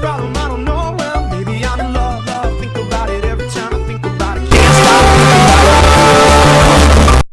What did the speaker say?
follow my